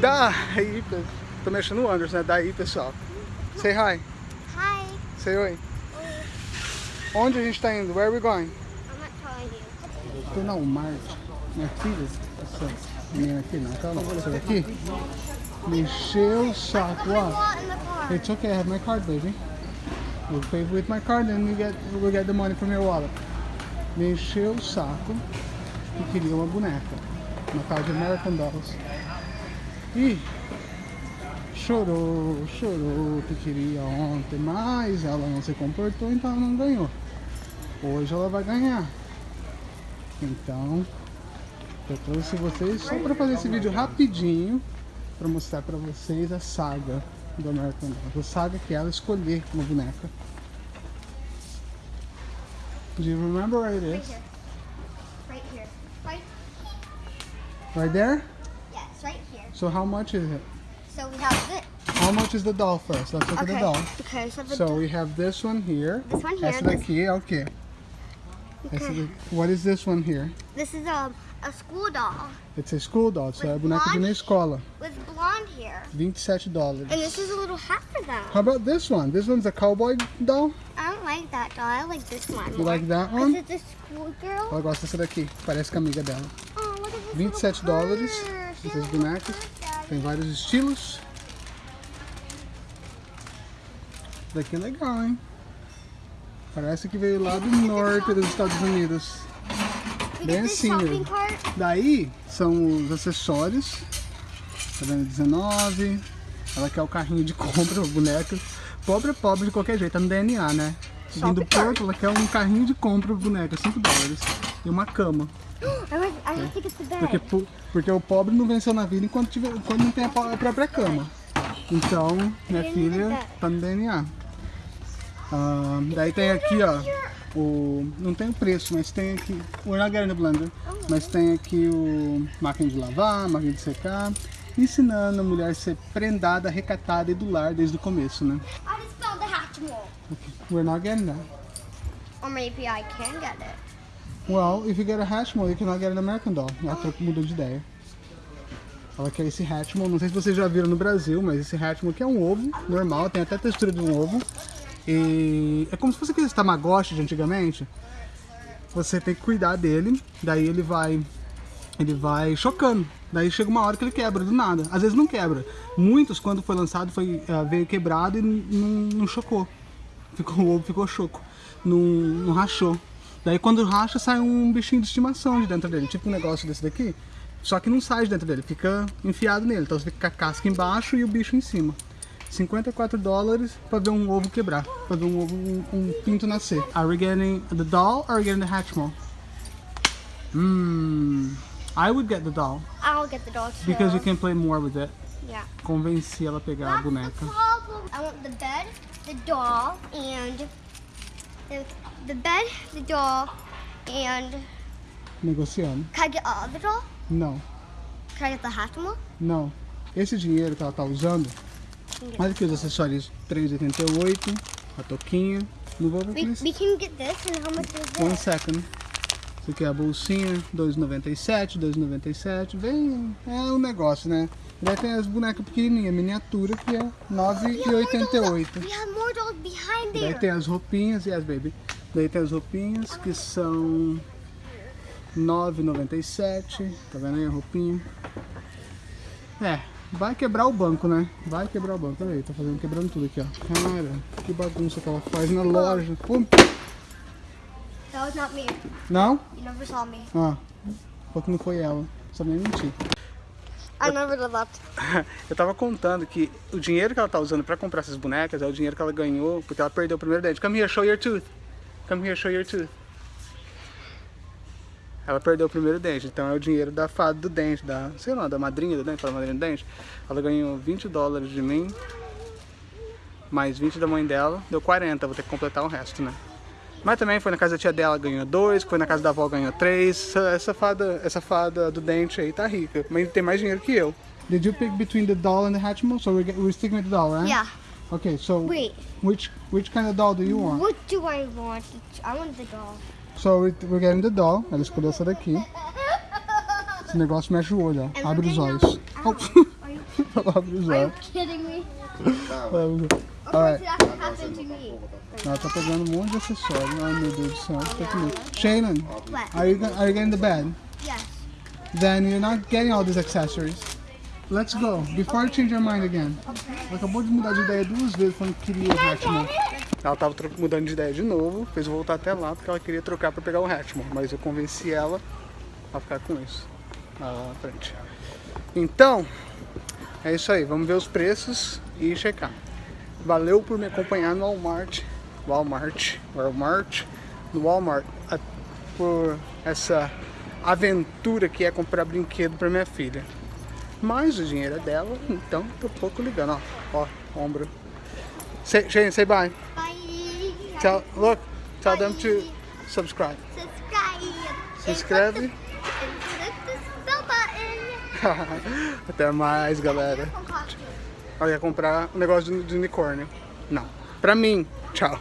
Daí, tô mexendo no Anderson, né? Daí, pessoal. Say hi. Hi. Say oi. Onde a gente tá indo? Where are we going? I'm not telling you. Tô na Walmart. Minha filha, essa minha filha, não, calma, essa daqui, me encheu o saco, ó. It's okay, I have my card, baby. We'll pay with my card and we get, we'll get the money from your wallet. Me encheu o saco e queria uma boneca. Uma tal de American Dolls. E chorou, chorou que queria ontem, mas ela não se comportou, então ela não ganhou. Hoje ela vai ganhar. Então, eu trouxe vocês só para fazer esse vídeo rapidinho para mostrar para vocês a saga do American Dolls. A saga que ela escolher uma boneca. Do you remember where it Right is? here. Right here. Right. Right there? So how much is it? So we have this. How much is the doll first? Let's look at the Okay. doll. Okay. So the So we have this one here. This one here, Essa this- daqui é o quê? Okay. What is this one here? this is a a school doll It's a school doll. É a With boneca de na escola. with blonde hair, 27 dólares. and this is a little hat for them. How about this one? This one's a cowboy doll. I don't like that doll. I like this one. You more. like that one? it's a schoolgirl. Ela gosta dessa daqui. Parece com a amiga dela. Oh, look at this 27 little dólares. Essas bonecas. Tem vários estilos. Daqui é legal, hein? Parece que veio lá do norte dos Estados Unidos. Bem assim mesmo. Daí são os acessórios. Tá vendo? 19. Ela quer o carrinho de compra, a boneca. Pobre é pobre de qualquer jeito, tá no DNA, né? Vindo. Porto, ela quer um carrinho de compra, boneca, 5 dólares. E uma cama. I. I the bed. Porque, po- porque o pobre não venceu na vida enquanto, tiver, enquanto não tem a, própria cama. Então, minha filha tá no DNA. Ah, daí tem aqui, ó, o... Não tem o preço, mas tem aqui... We're not getting blender. Mas tem aqui o máquina de lavar, máquina de secar. Ensinando a mulher a ser prendada, recatada e do lar desde o começo, né? Hatchimal. We're not getting that. Or maybe I can get it. Well, if you get a Hatchimals, you cannot get an American Doll. Ela trocou- mudou de ideia. Ela quer esse Hatchimal, não sei se vocês já viram no Brasil, mas esse Hatchimal aqui é um ovo normal, tem até a textura de um ovo. E é como se fosse aqueles Tamagotchi de antigamente. Você tem que cuidar dele, daí ele vai ele vai chocando. Daí chega uma hora que ele quebra do nada. Às vezes não quebra. Muitos, quando foi lançado, foi, eh, veio quebrado e não, não chocou. Ficou, o ovo ficou choco. Não, rachou. Daí quando racha, sai um bichinho de estimação de dentro dele. Tipo um negócio desse daqui. Só que não sai de dentro dele, fica enfiado nele. Então você fica com a casca embaixo e o bicho em cima. 54 dólares pra ver um ovo quebrar. Pra ver um ovo, um, um pinto nascer. Are we getting the doll or are we getting the Hatchimal? Hmm. I would get the doll. I'll get the doll too. Because you can play more with it. Yeah. Convenci ela a pegar a That's the boneca. I want the bed, the doll, and the, the bed, the doll, and Negociando. can I get all the doll? Não, Can I get the Hatchimal? não. Esse dinheiro que ela tá usando, olha aqui os acessórios 3,88, a toquinha. Não vou ver We, isso. we can get this, and how much is One this? second. Isso aqui é a bolsinha, 2,97, 2,97. Vem, é um negócio, né? Daí tem as bonecas pequenininhas, miniatura, que é 9,88. We have more dolls behind Daí tem as roupinhas, yes baby. Daí tem as roupinhas que são 9,97. Tá vendo aí a roupinha? É, vai quebrar o banco, né? Vai quebrar o banco. Olha aí, tá fazendo quebrando tudo aqui, ó. Cara, que bagunça que ela faz na loja. Pô, That was not me. Não? You never saw me. Ah, falou que não foi ela. Só nem mentir. I never did that. Eu tava contando que o dinheiro que ela tá usando pra comprar essas bonecas é o dinheiro que ela ganhou porque ela perdeu o primeiro dente. Come here, show your tooth. Come here, show your tooth. Ela perdeu o primeiro dente, então é o dinheiro da fada do dente, da, sei lá, da madrinha do dente, da madrinha do dente. Ela ganhou 20 dólares de mim, mais 20 da mãe dela, deu 40, vou ter que completar o resto, né? Mas também foi na casa da tia dela, ganhou dois, foi na casa da avó, ganhou três. Essa, essa fada, essa fada do dente aí tá rica, mas tem mais dinheiro que eu. Did you pick between the doll and the Hatchimal? So we're, get- we're sticking with the doll, right? Yeah. Okay, so Wait. which which kind of doll do you want? What do I want? I want the doll. So we- we're getting the doll. Ela escolheu essa daqui. Esse negócio mexe o olho, ó. Abre os olhos. a- Oh. Are you Ela abre os Are you olhos. kidding me? Ela tá pegando um monte de acessório. Ai meu Deus do céu. Tá comigo. Shannon, What? are you, are you getting the bed? Yes. Then you're not getting all these accessories. Let's go. Before you change your mind again. Ela acabou de mudar de ideia duas vezes falando que queria o Hatchman. Ela tava mudando de ideia de novo, fez eu voltar até lá porque ela queria trocar pra pegar o Hatchman. Mas eu convenci ela a ficar com isso. Lá na frente. Então, é isso aí. Vamos ver os preços e checar. Valeu por me acompanhar no Walmart. Walmart. Walmart. No Walmart. a- Por essa aventura que é comprar brinquedo pra minha filha. Mas o dinheiro é dela, então tô pouco ligando, ó. Ó, ombro. Say, Shane, say bye. Bye. Tell, look, tell them to subscribe. Subscribe. Se inscreve. Até mais, galera. Olha, ia comprar um negócio de unicórnio. Não. Pra mim. Tchau.